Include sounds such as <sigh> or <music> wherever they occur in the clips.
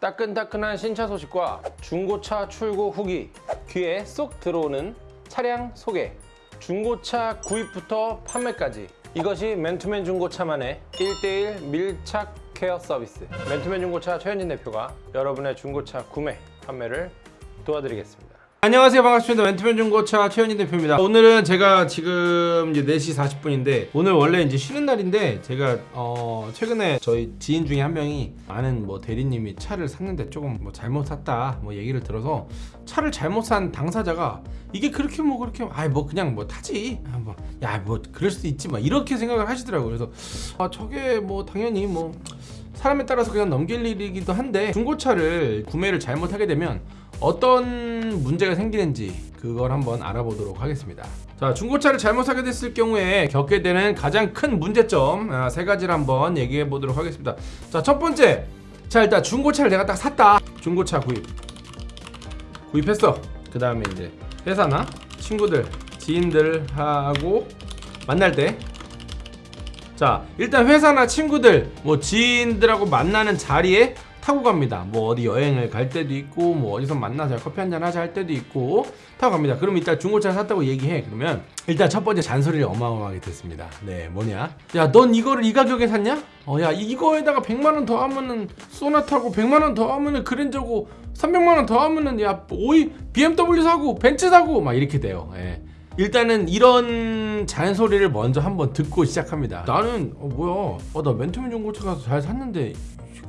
따끈따끈한 신차 소식과 중고차 출고 후기 귀에 쏙 들어오는 차량 소개. 중고차 구입부터 판매까지. 이것이 맨투맨 중고차만의 1대1 밀착 케어 서비스. 맨투맨 중고차 최현진 대표가 여러분의 중고차 구매 판매를 도와드리겠습니다 안녕하세요. 반갑습니다. 맨투맨 중고차 최현진 대표입니다. 오늘은 제가 지금 이제 4시 40분인데 오늘 원래 이제 쉬는 날인데 제가 어 최근에 저희 지인 중에 한 명이 아는 뭐 대리님이 차를 샀는데 조금 뭐 잘못 샀다 뭐 얘기를 들어서 차를 잘못 산 당사자가 이게 그렇게 뭐 그렇게 아이 뭐 그냥 뭐 타지? 야뭐 그럴 수도 있지 막 이렇게 생각을 하시더라고요. 그래서 아 저게 뭐 당연히 뭐 사람에 따라서 그냥 넘길 일이기도 한데 중고차를 구매를 잘못하게 되면 어떤 문제가 생기는지 그걸 한번 알아보도록 하겠습니다. 자 중고차를 잘못 사게 됐을 경우에 겪게 되는 가장 큰 문제점 아, 세 가지를 한번 얘기해 보도록 하겠습니다. 자 첫 번째. 자 일단 중고차를 내가 딱 샀다. 중고차 구입. 구입했어. 그 다음에 이제 회사나 친구들 지인들하고 만날 때. 자 일단 회사나 친구들 뭐 지인들하고 만나는 자리에 타고 갑니다. 뭐 어디 여행을 갈 때도 있고 뭐 어디서 만나서 커피 한잔 하자 할 때도 있고 타고 갑니다. 그럼 일단 중고차 샀다고 얘기해. 그러면 일단 첫 번째 잔소리를 어마어마하게 듣습니다. 네 뭐냐? 야 넌 이거를 이 가격에 샀냐? 어 야 이거에다가 100만원 더 하면은 소나타고 100만원 더 하면은 그랜저고 300만원 더 하면은 야 오이 BMW 사고 벤츠 사고 막 이렇게 돼요. 예. 일단은 이런 잔소리를 먼저 한번 듣고 시작합니다. 나는 어 뭐야? 어, 나 맨투맨 중고차 가서 잘 샀는데 이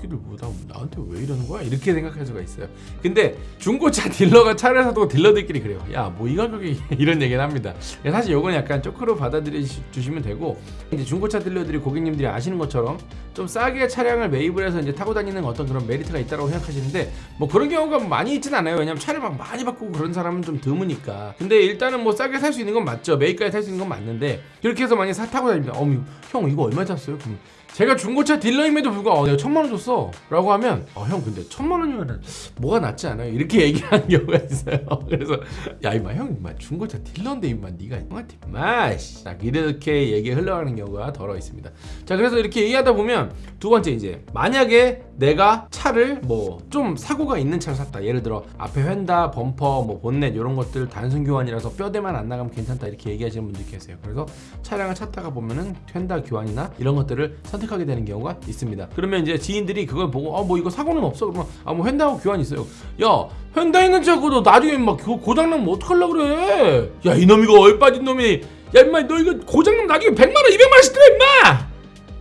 새끼들 뭐 나, 나한테 왜 이러는 거야? 이렇게 생각할 수가 있어요. 근데 중고차 <laughs> 딜러가 차를 사도 딜러들끼리 그래요. 야 뭐 이 가격에 <laughs> 이런 얘기는 합니다. 사실 요건 약간 쪼크로 받아들여 주시면 되고 이제 중고차 딜러들이 고객님들이 아시는 것처럼 좀 싸게 차량을 매입을 해서 이제 타고 다니는 어떤 그런 메리트가 있다고 생각하시는데 뭐 그런 경우가 많이 있진 않아요. 왜냐면 차를 막 많이 바꾸고 그런 사람은 좀 드무니까. 근데 일단은 뭐 싸게 살 수 있는 건 맞죠. 매입까지 살 수 있는 건 맞는데 그렇게 해서 만약에 사 타고 다닙니다. 어머 형 이거 얼마 샀어요? 그럼 제가 중고차 딜러임에도 불구하고 어, 내가 천만 원 줬어. 라고 하면 어, 형 근데 천만 원이면 뭐가 낫지 않아요? 이렇게 <laughs> 얘기하는 경우가 있어요. <laughs> 그래서 야 이마 형 이마 중고차 딜러인데 이마 네가 형한테 마씨. 이렇게 얘기 흘러가는 경우가 덜어 있습니다. 자 그래서 이렇게 얘기하다 보면 두 번째 이제 만약에 내가 차를 뭐 좀 사고가 있는 차를 샀다. 예를 들어 앞에 휀다 범퍼 뭐 본넷 이런 것들 단순 교환이라서 뼈대만 안 나가면 괜찮다. 이렇게 얘기하시는 분들 계세요. 그래서 차량을 찾다가 보면은 휀다 교환이나 이런 것들을 선택 하게 되는 경우가 있습니다. 그러면 이제 지인들이 그걸 보고 아 뭐 이거 사고는 없어. 그러면 아 뭐 휀다하고 교환 있어요. 야 휀다 있는 차고도 나중에 막 고- 고장나면 뭐 어떡하려 그래? 야 이놈 이거 얼빠진 놈이. 야 임마 너 이거 고장나면 나중에 100만원 200만원씩 들어 임마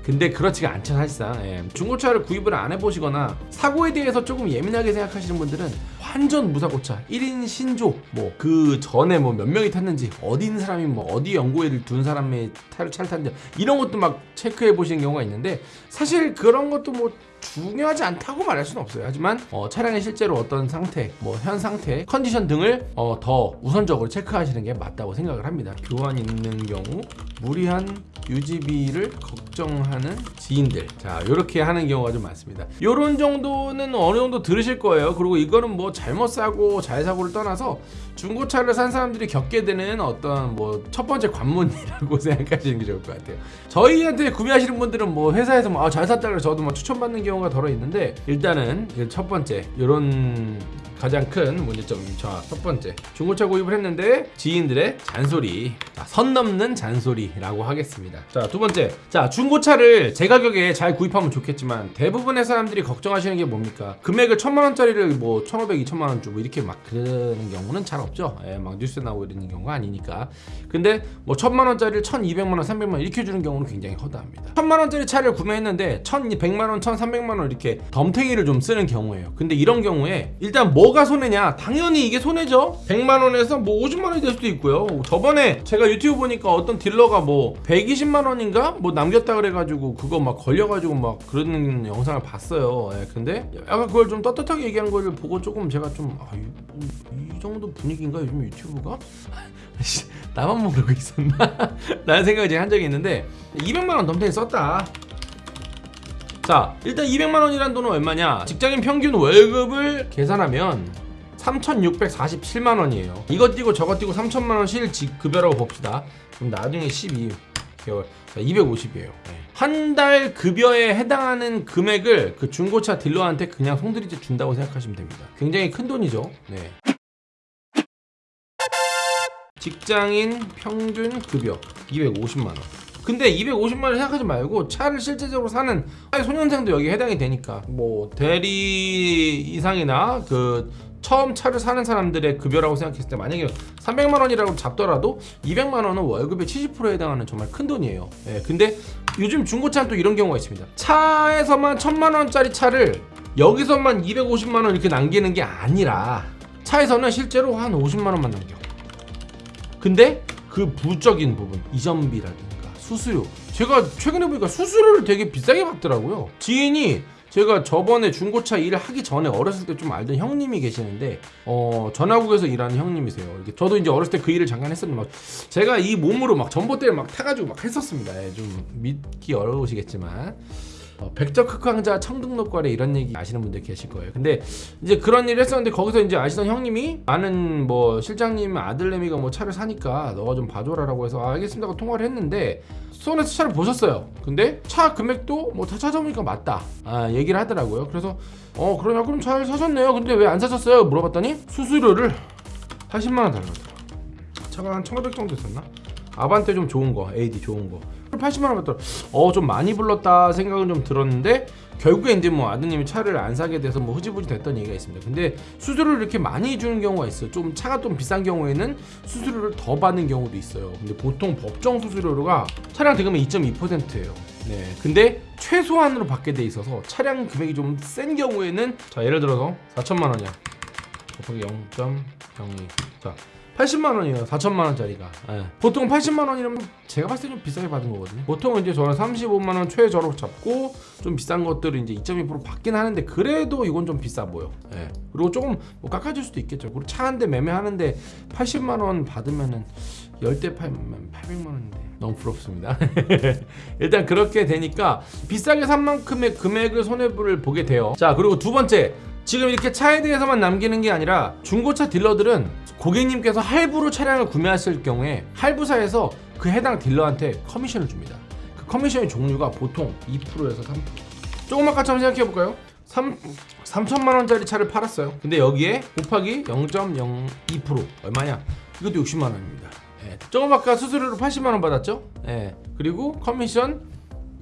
근데 그렇지가 않죠 사실상 예. 중고차를 구입을 안 해보시거나 사고에 대해서 조금 예민하게 생각하시는 분들은 완전 무사고차 1인 신조 뭐 그 전에 뭐 몇 명이 탔는지 어디 있는 사람이 뭐 어디 연구회를 둔 사람의 차를 탔는지 이런 것도 막 체크해 보시는 경우가 있는데 사실 그런 것도 뭐 중요하지 않다고 말할 수는 없어요. 하지만 어, 차량의 실제로 어떤 상태, 뭐 현 상태, 컨디션 등을 어, 더 우선적으로 체크하시는 게 맞다고 생각을 합니다. 교환 있는 경우 무리한 유지비를 걱정하는 지인들 자 이렇게 하는 경우가 좀 많습니다 요런 정도는 어느 정도 들으실 거예요 그리고 이거는 뭐 잘못 사고 잘 사고를 떠나서 중고차를 산 사람들이 겪게 되는 어떤 뭐 첫 번째 관문이라고 <laughs> 생각하시는 게 좋을 것 같아요. 저희한테 구매하시는 분들은 뭐 회사에서 뭐 아, 잘 샀다 그래 저도 뭐 추천받는 경우가 덜어 있는데 일단은 이첫 번째 요런 가장 큰 문제점입니다. 자, 첫 번째. 중고차 구입을 했는데 지인들의 잔소리. 자, 선 넘는 잔소리라고 하겠습니다. 자, 두 번째. 자, 중고차를 제 가격에 잘 구입하면 좋겠지만 대부분의 사람들이 걱정하시는 게 뭡니까? 금액을 천만 원짜리를 뭐 천오백, 이천만 원 주고 이렇게 막 그러는 경우는 잘 없죠. 예, 막 뉴스에 나오고 이러는 경우가 아니니까. 근데 뭐 천만 원짜리를 천이백만 원, 삼백만 원 이렇게 주는 경우는 굉장히 허다합니다. 천만 원짜리 차를 구매했는데 천백만 원, 천삼백만 원 이렇게 덤탱이를 좀 쓰는 경우예요. 근데 이런 경우에 일단 뭐가 손해냐? 당연히 이게 손해죠. 100만 원에서 뭐 50만 원이 될 수도 있고요. 저번에 제가 유튜브 보니까 어떤 딜러가 뭐 120만 원인가 뭐 남겼다 그래가지고 그거 막 걸려가지고 막 그러는 영상을 봤어요. 예, 근데 약간 그걸 좀 떳떳하게 얘기한 걸 보고 조금 제가 좀 아, 이, 이 정도 분위기인가 요즘 유튜브가? <laughs> 씨, 나만 모르고 있었나? <laughs> 라는 생각을 제가 한 적이 있는데 200만 원 덤탱이 썼다. 자 일단 200만 원이란 돈은 얼마냐? 직장인 평균 월급을 계산하면 3,647만 원이에요. 이것 띄고 저것 띄고 3천만 원 실급여라고 봅시다. 그럼 나중에 12개월. 250이에요. 한달 급여에 해당하는 금액을 그 중고차 딜러한테 그냥 송두리째 준다고 생각하시면 됩니다. 굉장히 큰 돈이죠? 네. 직장인 평균 급여 250만 원. 근데 250만 원 생각하지 말고 차를 실제적으로 사는 소년생도 여기 해당이 되니까 뭐 대리 이상이나 그 처음 차를 사는 사람들의 급여라고 생각했을 때 만약에 300만 원이라고 잡더라도 200만 원은 월급의 70%에 해당하는 정말 큰 돈이에요. 예, 근데 요즘 중고차는 또 이런 경우가 있습니다. 차에서만 1000만 원짜리 차를 여기서만 250만 원 이렇게 남기는 게 아니라 차에서는 실제로 한 50만 원만 남겨. 근데 그 부적인 부분 이전비라든가 수수료. 제가 최근에 보니까 수수료를 되게 비싸게 받더라고요. 지인이 제가 저번에 중고차 일을 하기 전에 어렸을 때 좀 알던 형님이 계시는데 어 전화국에서 일하는 형님이세요. 이렇게 저도 이제 어렸을 때 그 일을 잠깐 했었는데 막 제가 이 몸으로 막 전봇대를 막 타가지고 막 했었습니다. 예, 좀 믿기 어려우시겠지만 어, 백적 흑황자 청등록과래 이런 얘기 아시는 분들 계실 거예요. 근데 이제 그런 일을 했었는데 거기서 이제 아시던 형님이 아는 뭐 실장님 아들내미가 뭐 차를 사니까 너가 좀 봐줘라 라고 해서 아, 알겠습니다 하고 통화를 했는데 수원에서 차를 보셨어요. 근데 차 금액도 뭐 다 찾아보니까 맞다. 아 얘기를 하더라고요. 그래서 어 그러냐 그럼 잘 사셨네요. 근데 왜 안 사셨어요? 물어봤더니 수수료를 80만 원 달라더라. 차가 한 1,500 정도 있었나? 아반떼 좀 좋은 거, AD 좋은 거. 80만 원 받더라. 어, 좀 많이 불렀다 생각은 좀 들었는데 결국에 이제 뭐 아드님이 차를 안 사게 돼서 뭐 흐지부지 됐던 얘기가 있습니다. 근데 수수료를 이렇게 많이 주는 경우가 있어요. 좀 차가 좀 비싼 경우에는 수수료를 더 받는 경우도 있어요. 근데 보통 법정 수수료가 차량 대금의 2.2%예요. 네. 근데 최소한으로 받게 돼 있어서 차량 금액이 좀 센 경우에는 자, 예를 들어서 4천만 원이야. 곱하기 0.02. 자, 80만 원이에요. 4천만 원짜리가. 예. 보통 80만 원이라면 제가 봤을 때 좀 비싸게 받은 거거든요. 보통은 이제 저는 35만 원 최저로 잡고 좀 비싼 것들은 이제 2.2% 받긴 하는데 그래도 이건 좀 비싸 보여. 예. 그리고 조금 뭐 깎아줄 수도 있겠죠. 그리고 차 한 대 매매하는데 80만 원 받으면은 10대 팔면 800만 원인데 너무 부럽습니다. <laughs> 일단 그렇게 되니까 비싸게 산 만큼의 금액을 손해를 보게 돼요. 자, 그리고 두 번째. 지금 이렇게 차에 대해서만 남기는 게 아니라 중고차 딜러들은 고객님께서 할부로 차량을 구매하실 경우에 할부사에서 그 해당 딜러한테 커미션을 줍니다. 그 커미션의 종류가 보통 2%에서 3%. 조금 아까처럼 생각해 볼까요? 3, 3천만 원짜리 차를 팔았어요. 근데 여기에 곱하기 0.02% 얼마냐? 이것도 60만 원입니다. 예. 조금 아까 수수료로 80만 원 받았죠? 예. 그리고 커미션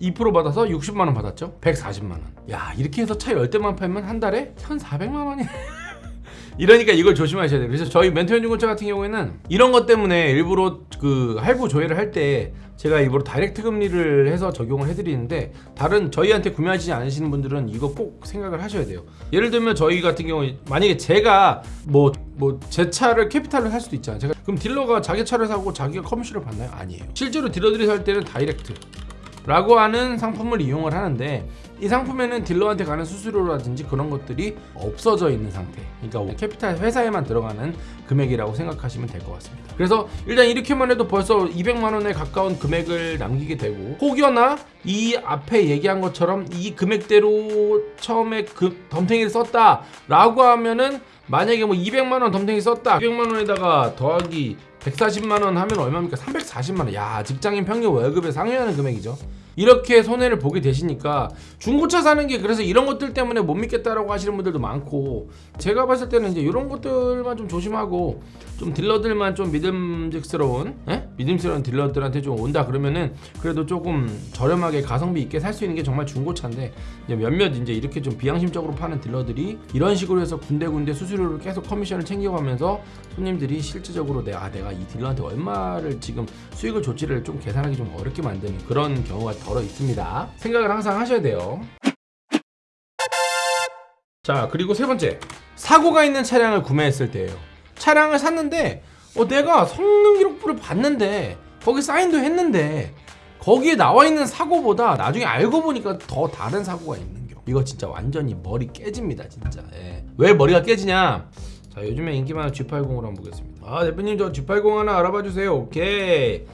2% 받아서 60만 원 받았죠? 140만 원. 야, 이렇게 해서 차 10대만 팔면 한 달에 1,400만 원이 <laughs> 이러니까 이걸 조심하셔야 돼요. 그래서 저희 멘토연 중고차 같은 경우에는 이런 것 때문에 일부러 그 할부 조회를 할 때 제가 일부러 direct 금리를 해서 적용을 해드리는데 다른 저희한테 구매하시지 않으시는 분들은 이거 꼭 생각을 하셔야 돼요. 예를 들면 저희 같은 경우 만약에 제가 뭐 뭐 제 차를 캐피탈로 살 수도 있잖아요. 제가 그럼 딜러가 자기 차를 사고 자기가 커미션을 받나요? 아니에요. 실제로 딜러들이 살 때는 direct. 라고 하는 상품을 이용을 하는데 이 상품에는 딜러한테 가는 수수료라든지 그런 것들이 없어져 있는 상태. 그러니까 캐피탈 회사에만 들어가는 금액이라고 생각하시면 될 것 같습니다. 그래서 일단 이렇게만 해도 벌써 200만 원에 가까운 금액을 남기게 되고 혹여나 이 앞에 얘기한 것처럼 이 금액대로 처음에 그 덤탱이를 썼다 라고 하면은 만약에 뭐 200만 원 덤탱이 썼다. 200만 원에다가 더하기 140만 원 하면 얼마입니까? 340만 원. 야, 직장인 평균 월급에 상회하는 금액이죠. 이렇게 손해를 보게 되시니까 중고차 사는 게 그래서 이런 것들 때문에 못 믿겠다라고 하시는 분들도 많고 제가 봤을 때는 이제 이런 것들만 좀 조심하고 좀 딜러들만 좀 믿음직스러운 에? 믿음스러운 딜러들한테 좀 온다 그러면은 그래도 조금 저렴하게 가성비 있게 살 수 있는 게 정말 중고차인데 이제 몇몇 이제 이렇게 좀 비양심적으로 파는 딜러들이 이런 식으로 해서 군데군데 수수료를 계속 커미션을 챙겨가면서 손님들이 실질적으로 내가 아, 내가 이 딜러한테 얼마를 지금 수익을 줬지를 좀 계산하기 좀 어렵게 만드는 그런 경우가 덜어 있습니다. 생각을 항상 하셔야 돼요. 자, 그리고 세 번째. 사고가 있는 차량을 구매했을 때예요. 차량을 샀는데 어, 내가 성능 기록부를 봤는데 거기 사인도 했는데 거기에 나와 있는 사고보다 나중에 알고 보니까 더 다른 사고가 있는 경우. 이거 진짜 완전히 머리 깨집니다, 진짜. 예. 왜 머리가 깨지냐? 자, 요즘에 인기 많은 G80으로 한번 보겠습니다. 아, 대표님 저 G80 하나 알아봐 주세요. 오케이.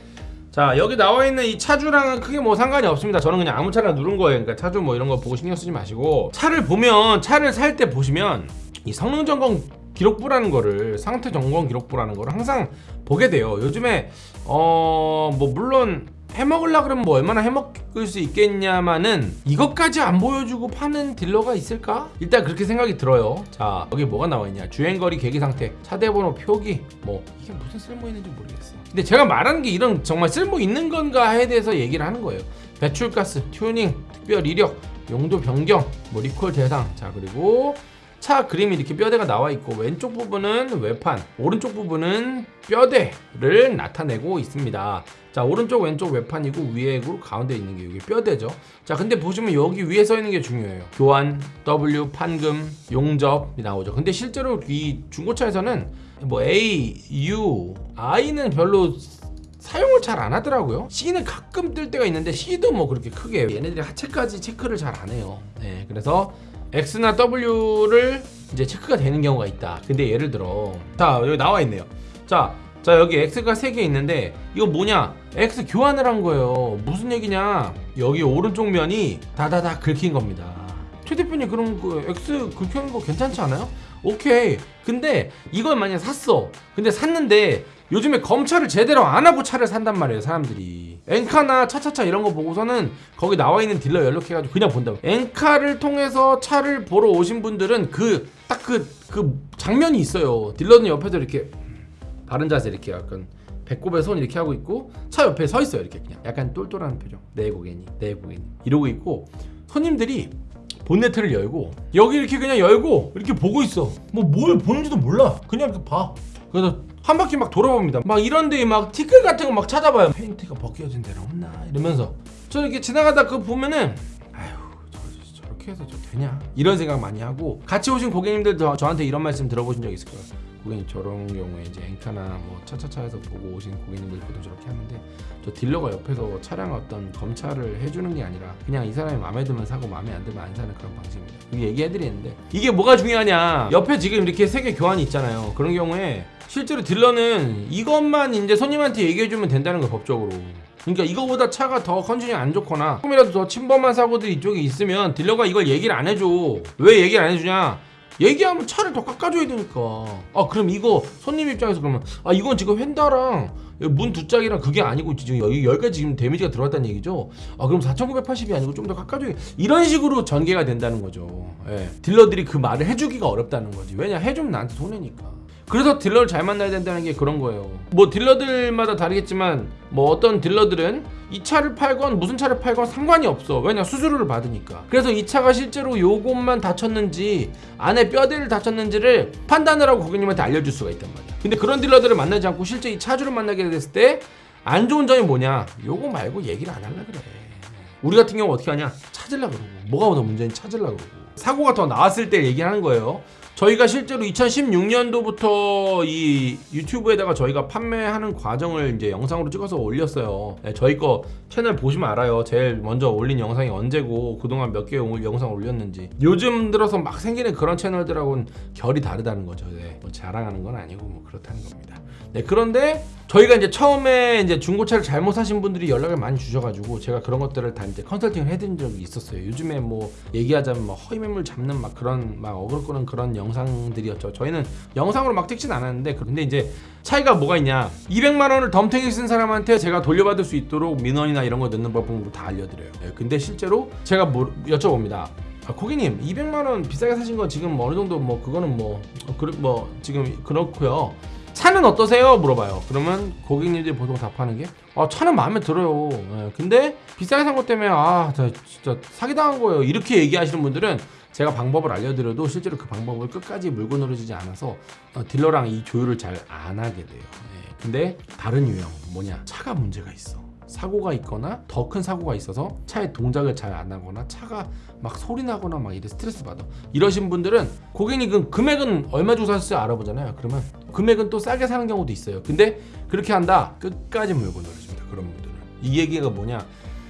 자 여기 나와 있는 이 차주랑은 크게 뭐 상관이 없습니다. 저는 그냥 아무 차나 누른 거예요. 그러니까 차주 뭐 이런 거 보고 신경 쓰지 마시고 차를 보면 차를 살 때 보시면 이 성능 점검 기록부라는 거를 상태 점검 기록부라는 거를 항상 보게 돼요. 요즘에 어 뭐 물론 해먹으려 그러면 뭐 얼마나 해먹을 수 있겠냐마는 이것까지 안 보여주고 파는 딜러가 있을까? 일단 그렇게 생각이 들어요. 자 여기 뭐가 나와 있냐? 주행거리 계기 상태, 차대번호 표기, 뭐 이게 무슨 쓸모 있는지 모르겠어. 근데 제가 말하는 게 이런 정말 쓸모 있는 건가에 대해서 얘기를 하는 거예요. 배출가스, 튜닝, 특별 이력, 용도 변경, 뭐 리콜 대상, 자 그리고 차 그림이 이렇게 뼈대가 나와 있고 왼쪽 부분은 외판, 오른쪽 부분은 뼈대를 나타내고 있습니다. 자 오른쪽 왼쪽 외판이고 위에 그 가운데 있는 게 여기 뼈대죠. 자 근데 보시면 여기 위에 써 있는 게 중요해요. 교환, W, 판금, 용접이 나오죠. 근데 실제로 이 중고차에서는 뭐 A, U, I는 별로 사용을 잘 안 하더라고요. C는 가끔 뜰 때가 있는데 C도 뭐 그렇게 크게 얘네들이 하체까지 체크를 잘 안 해요. 네, 그래서 X나 W를 이제 체크가 되는 경우가 있다. 근데 예를 들어 자 여기 나와 있네요. 자, 자 여기 X가 3개 있는데 이거 뭐냐? X 교환을 한 거예요. 무슨 얘기냐? 여기 오른쪽 면이 다다다 긁힌 겁니다. 최 대표님 그럼 그 X 긁히는 거 괜찮지 않아요? 오케이. 근데 이걸 만약 샀어. 근데 샀는데 요즘에 검찰을 제대로 안 하고 차를 산단 말이에요, 사람들이. 엔카나 차차차 이런 거 보고서는 거기 나와 있는 딜러 연락해가지고 그냥 본다고. 엔카를 통해서 차를 보러 오신 분들은 그 딱그그 장면이 있어요. 딜러는 옆에서 이렇게 바른 자세 이렇게 약간 배꼽에 손 이렇게 하고 있고 차 옆에 서 있어요 이렇게 그냥 약간 똘똘한 표정 내 고객님 내 고객님 이러고 있고 손님들이 본네트를 열고 여기 이렇게 그냥 열고 이렇게 보고 있어. 뭐 뭘 보는지도 몰라. 그냥 이렇게 봐. 그래서 한 바퀴 막 돌아봅니다. 막 이런데 막 티끌 같은 거 막 찾아봐요. 페인트가 벗겨진 데는 없나? 이러면서. 저 이렇게 지나가다 그거 보면은 저, 저렇게 해서 저 되냐 이런 생각 많이 하고 같이 오신 고객님들 저, 저한테 이런 말씀 들어보신 적 있을 거예요 고객님 저런 경우에 이제 엔카나 뭐 차차차에서 보고 오신 고객님들 보통 저렇게 하는데 저 딜러가 옆에서 차량 어떤 검찰을 해주는 게 아니라 그냥 이 사람이 마음에 들면 사고 마음에 안 들면 안 사는 그런 방식입니다. 얘기해드리는데 이게 뭐가 중요하냐? 옆에 지금 이렇게 세개 교환이 있잖아요. 그런 경우에 실제로 딜러는 이것만 이제 손님한테 얘기해주면 된다는 거 법적으로. 그러니까 이거보다 차가 더 컨디션이 안 좋거나 조금이라도 더 침범한 사고들이 이쪽에 있으면 딜러가 이걸 얘기를 안 해줘. 왜 얘기를 안 해주냐? 얘기하면 차를 더 깎아줘야 되니까. 아 그럼 이거 손님 입장에서 그러면 아 이건 지금 휀다랑 문 두 짝이랑 그게 아니고 지금 여기 여기까지 지금 데미지가 들어왔다는 얘기죠. 아 그럼 4,980이 아니고 좀 더 깎아줘야 이런 식으로 전개가 된다는 거죠. 예. 딜러들이 그 말을 해주기가 어렵다는 거지. 왜냐 해주면 나한테 손해니까. 그래서 딜러를 잘 만나야 된다는 게 그런 거예요. 뭐 딜러들마다 다르겠지만 뭐 어떤 딜러들은 이 차를 팔건 무슨 차를 팔건 상관이 없어. 왜냐 수수료를 받으니까. 그래서 이 차가 실제로 요것만 다쳤는지 안에 뼈대를 다쳤는지를 판단을 하고 고객님한테 알려줄 수가 있단 말이야. 근데 그런 딜러들을 만나지 않고 실제 이 차주를 만나게 됐을 때 안 좋은 점이 뭐냐? 요거 말고 얘기를 안 하려 그래. 우리 같은 경우 어떻게 하냐? 찾으려 그러고 뭐가 더 문제인지 찾으려 그러고 사고가 더 나왔을 때 얘기하는 거예요. 저희가 실제로 2016년도부터 이 유튜브에다가 저희가 판매하는 과정을 이제 영상으로 찍어서 올렸어요. 네, 저희 거 채널 보시면 알아요. 제일 먼저 올린 영상이 언제고 그동안 몇 개의 영상을 올렸는지. 요즘 들어서 막 생기는 그런 채널들하고는 결이 다르다는 거죠. 네, 뭐 자랑하는 건 아니고 뭐 그렇다는 겁니다. 네, 그런데 저희가 이제 처음에 이제 중고차를 잘못 사신 분들이 연락을 많이 주셔가지고 제가 그런 것들을 다 이제 컨설팅을 해드린 적이 있었어요. 요즘에 뭐 얘기하자면 뭐 허위 매물 잡는 막 그런 막 어글 끄는 그런 영 상들이었죠. 저희는 영상으로 막 찍진 않았는데 근데 이제 차이가 뭐가 있냐? 200만 원을 덤탱이 쓴 사람한테 제가 돌려받을 수 있도록 민원이나 이런 거 넣는 법은 다 알려드려요. 네, 근데 실제로 제가 뭐 여쭤봅니다. 아, 고객님 200만 원 비싸게 사신 거 지금 어느 정도 뭐 그거는 뭐, 어, 그, 뭐 지금 그렇고요. 차는 어떠세요? 물어봐요. 그러면 고객님들이 보통 답하는 게 아, 차는 마음에 들어요. 예, 근데 비싸게 산 것 때문에 아, 저 진짜 사기당한 거예요. 이렇게 얘기하시는 분들은 제가 방법을 알려드려도 실제로 그 방법을 끝까지 물고 늘어지지 않아서 어, 딜러랑 이 조율을 잘 안 하게 돼요. 예, 근데 다른 유형 뭐냐? 차가 문제가 있어. 사고가 있거나 더 큰 사고가 있어서 차의 동작을 잘 안 하거나 차가 막 소리 나거나 막 이래 스트레스 받아. 이러신 분들은 고객님 그 금액은 얼마 주고 샀을지 알아보잖아요. 그러면 금액은 또 싸게 사는 경우도 있어요. 근데 그렇게 한다. 끝까지 물고 늘어집니다. 그런 분들은. 이 얘기가 뭐냐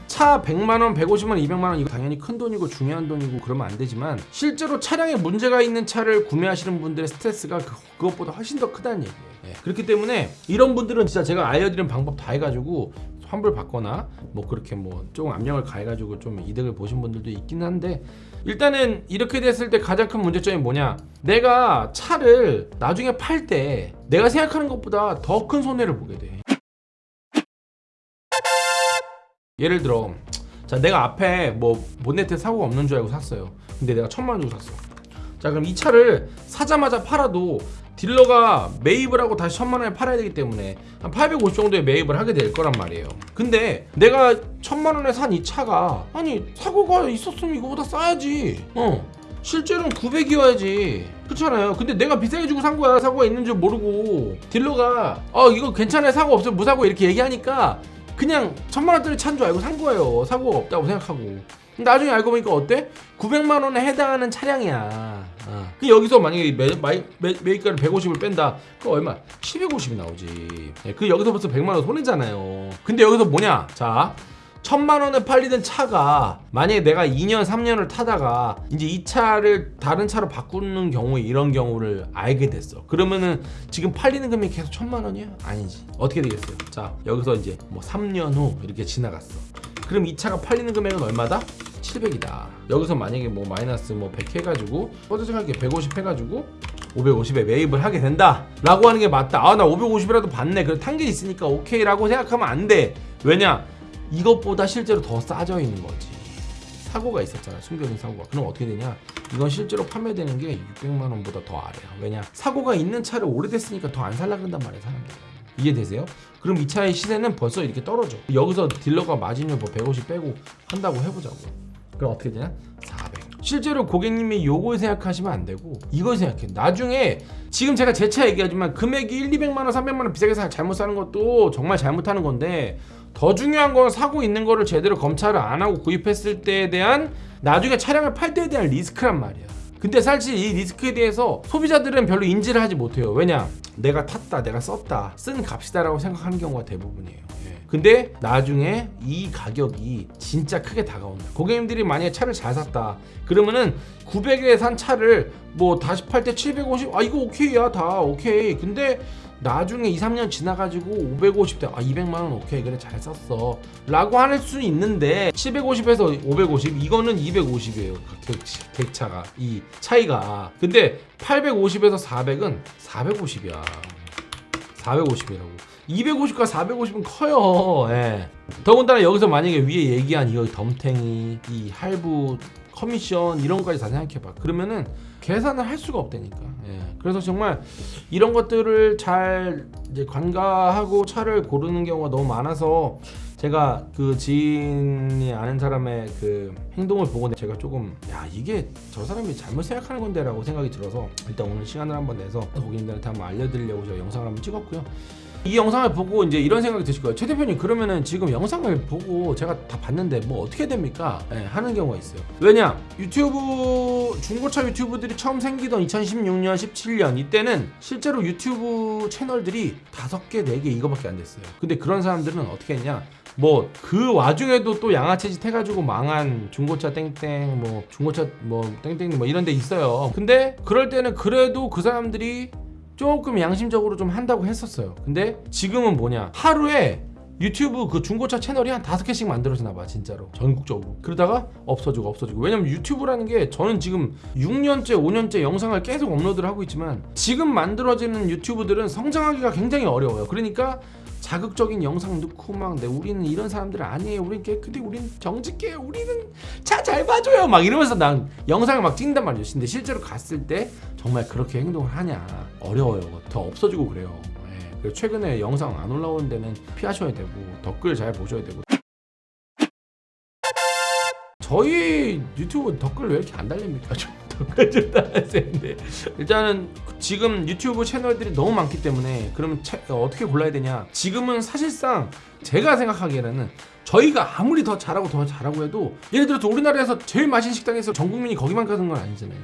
차 100만원, 150만원, 200만원 이거 당연히 큰 돈이고 중요한 돈이고 그러면 안 되지만 실제로 차량에 문제가 있는 차를 구매하시는 분들의 스트레스가 그, 그것보다 훨씬 더 크다는 얘기예요. 예, 그렇기 때문에 이런 분들은 진짜 제가 알려드린 방법 다 해가지고 환불 받거나 뭐 그렇게 뭐 조금 압력을 가해가지고 좀 이득을 보신 분들도 있긴 한데 일단은 이렇게 됐을 때 가장 큰 문제점이 뭐냐? 내가 차를 나중에 팔 때 내가 생각하는 것보다 더 큰 손해를 보게 돼 예를 들어 자 내가 앞에 뭐 본네트에 사고가 없는 줄 알고 샀어요. 근데 내가 천만 원 주고 샀어. 자 그럼 이 차를 사자마자 팔아도 딜러가 매입을 하고 다시 천만 원에 팔아야 되기 때문에 한 850 정도에 매입을 하게 될 거란 말이에요. 근데 내가 천만 원에 산 이 차가 아니 사고가 있었으면 이거보다 싸야지. 어 실제로는 900이어야지. 그렇잖아요. 근데 내가 비싸게 주고 산 거야. 사고가 있는 줄 모르고. 딜러가 어 이거 괜찮아요. 사고 없어요. 무사고 이렇게 얘기하니까 그냥 천만 원짜리 차인 줄 알고 산 거예요. 사고가 없다고 생각하고. 나중에 알고 보니까 어때? 900만 원에 해당하는 차량이야. 어. 그 여기서 만약에 매, 마이, 매, 매입가를 150을 뺀다. 그 얼마? 750이 나오지. 예, 그 여기서 벌써 100만 원 손해잖아요. 근데 여기서 뭐냐? 자 천만 원에 팔리던 차가 만약에 내가 2년 3년을 타다가 이제 이 차를 다른 차로 바꾸는 경우에 이런 경우를 알게 됐어. 그러면은 지금 팔리는 금액이 계속 천만 원이야? 아니지. 어떻게 되겠어요? 자 여기서 이제 뭐 3년 후 이렇게 지나갔어. 그럼 이 차가 팔리는 금액은 얼마다? 700이다. 여기서 만약에 뭐 마이너스 뭐 100 해가지고 어제 생각해 150 해가지고 550에 매입을 하게 된다. 라고 하는 게 맞다. 아 나 550이라도 받네. 그래 탄게 있으니까 오케이 라고 생각하면 안돼. 왜냐 이것보다 실제로 더 싸져 있는 거지. 사고가 있었잖아 숨겨진 사고가. 그럼 어떻게 되냐? 이건 실제로 판매되는 게 600만 원보다 더 아래야 왜냐? 사고가 있는 차를 오래됐으니까 더 안 살라 그런단 말이야 사람들이 이해되세요? 그럼 이 차의 시세는 벌써 이렇게 떨어져. 여기서 딜러가 마진율 뭐 150 빼고 한다고 해보자고. 그럼 어떻게 되냐? 400 실제로 고객님이 요걸 생각하시면 안 되고 이걸 생각해. 나중에 지금 제가 제 차 얘기하지만 금액이 1, 200만 원, 300만 원 비싸게 사 잘못 사는 것도 정말 잘못하는 건데 더 중요한 건 사고 있는 거를 제대로 검찰을 안 하고 구입했을 때에 대한 나중에 차량을 팔 때에 대한 리스크란 말이야. 근데 사실 이 리스크에 대해서 소비자들은 별로 인지를 하지 못해요. 왜냐? 내가 탔다 내가 썼다 쓴 값이다 라고 생각하는 경우가 대부분이에요. 예. 근데 나중에 이 가격이 진짜 크게 다가온다. 고객님들이 만약에 차를 잘 샀다 그러면은 900에 산 차를 뭐 다시 팔 때 750 아 이거 오케이야 다 오케이. 근데 나중에 2, 3년 지나가지고 550대 아 200만원 오케이 그래 잘 썼어. 라고 할 수 있는데 750에서 550 이거는 250이에요 객, 객차가 이 차이가. 근데 850에서 400은 450이야. 450이라고. 250과 450은 커요. 예. 더군다나 여기서 만약에 위에 얘기한 이거 덤탱이 이 할부 커미션 이런 것까지 다 생각해봐. 그러면은 계산을 할 수가 없다니까. 예. 그래서 정말 이런 것들을 잘 이제 관가하고 차를 고르는 경우가 너무 많아서 제가 그 지인이 아는 사람의 그 행동을 보고 제가 조금 야 이게 저 사람이 잘못 생각하는 건데 라고 생각이 들어서 일단 오늘 시간을 한번 내서 고객님들한테 한번 알려드리려고 제가 영상을 한번 찍었고요 이 영상을 보고 이제 이런 생각이 드실 거예요. 최 대표님 그러면은 지금 영상을 보고 제가 다 봤는데 뭐 어떻게 됩니까? 예, 하는 경우가 있어요. 왜냐 유튜브 중고차 유튜브들이 처음 생기던 2016년, 17년 이때는 실제로 유튜브 채널들이 다섯 개, 네개 이거밖에 안 됐어요. 근데 그런 사람들은 어떻게 했냐? 뭐 그 와중에도 또 양아치짓 해가지고 망한 중고차 땡땡 뭐 중고차 뭐 땡땡 뭐 이런 데 있어요. 근데 그럴 때는 그래도 그 사람들이 조금 양심적으로 좀 한다고 했었어요. 근데 지금은 뭐냐? 하루에 유튜브 그 중고차 채널이 한 다섯 개씩 만들어지나 봐 진짜로 전국적으로 그러다가 없어지고 없어지고 왜냐면 유튜브라는 게 저는 지금 6년째 5년째 영상을 계속 업로드를 하고 있지만 지금 만들어지는 유튜브들은 성장하기가 굉장히 어려워요 그러니까 자극적인 영상 넣고 막 네, 우리는 이런 사람들 아니에요. 우린 깨끗해 우린 정직해요. 우리는 차 잘 봐줘요. 막 이러면서 난 영상을 막 찍는단 말이에요. 근데 실제로 갔을 때 정말 그렇게 행동을 하냐. 어려워요. 더 없어지고 그래요. 예. 최근에 영상 안 올라오는 데는 피하셔야 되고 댓글 잘 보셔야 되고. 저희 유튜브 댓글 왜 이렇게 안 달립니까? 좀 달아주세요. 일단은 지금 유튜브 채널들이 너무 많기 때문에 그러면 채- 어, 어떻게 골라야 되냐? 지금은 사실상 제가 생각하기에는 저희가 아무리 더 잘하고 더 잘하고 해도 예를 들어서 우리나라에서 제일 맛있는 식당에서 전 국민이 거기만 가는 건 아니잖아요.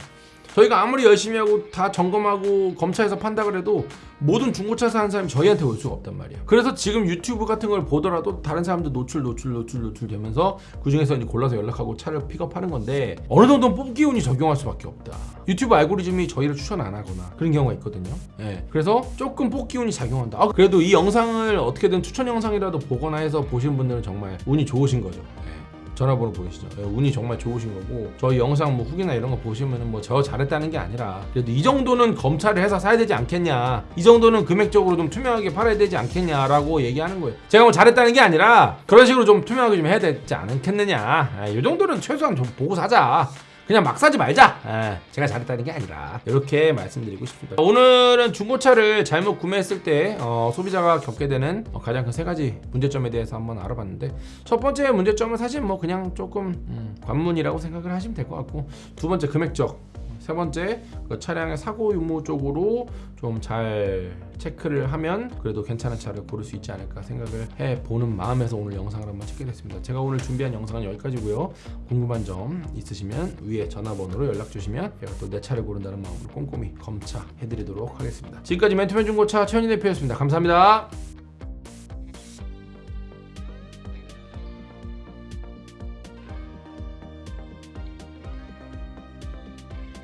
저희가 아무리 열심히 하고 다 점검하고 검차에서 판다 그래도 모든 중고차 사는 사람이 저희한테 올 수가 없단 말이야. 그래서 지금 유튜브 같은 걸 보더라도 다른 사람들 노출 노출 노출 노출 되면서 그 중에서 이제 골라서 연락하고 차를 픽업하는 건데 어느 정도는 뽑기 운이 적용할 수밖에 없다. 유튜브 알고리즘이 저희를 추천 안 하거나 그런 경우가 있거든요. 예. 그래서 조금 뽑기 운이 작용한다. 아, 그래도 이 영상을 어떻게든 추천 영상이라도 보거나 해서 보신 분들은 정말 운이 좋으신 거죠. 예. 전화번호 보이시죠? 예, 운이 정말 좋으신 거고 저희 영상 뭐 후기나 이런 거 보시면은 뭐저 잘했다는 게 아니라 그래도 이 정도는 검찰을 해서 사야 되지 않겠냐 이 정도는 금액적으로 좀 투명하게 팔아야 되지 않겠냐라고 얘기하는 거예요 제가 뭐 잘했다는 게 아니라 그런 식으로 좀 투명하게 좀 해야 되지 않겠느냐 예, 이 정도는 최소한 좀 보고 사자 그냥 막 사지 말자. 예, 제가 잘했다는 게 아니라 이렇게 말씀드리고 싶습니다. 오늘은 중고차를 잘못 구매했을 때 어, 소비자가 겪게 되는 어, 가장 큰 세 가지 문제점에 대해서 한번 알아봤는데 첫 번째 문제점은 사실 뭐 그냥 조금 음, 관문이라고 생각을 하시면 될 것 같고 두 번째 금액적 세 번째 그 차량의 사고 유무 쪽으로 좀 잘 체크를 하면 그래도 괜찮은 차를 고를 수 있지 않을까 생각을 해 보는 마음에서 오늘 영상을 한번 찍게 됐습니다. 제가 오늘 준비한 영상은 여기까지고요. 궁금한 점 있으시면 위에 전화번호로 연락 주시면 제가 또 내 차를 고른다는 마음으로 꼼꼼히 검차 해드리도록 하겠습니다. 지금까지 멘토맨 중고차 최현희 대표였습니다. 감사합니다.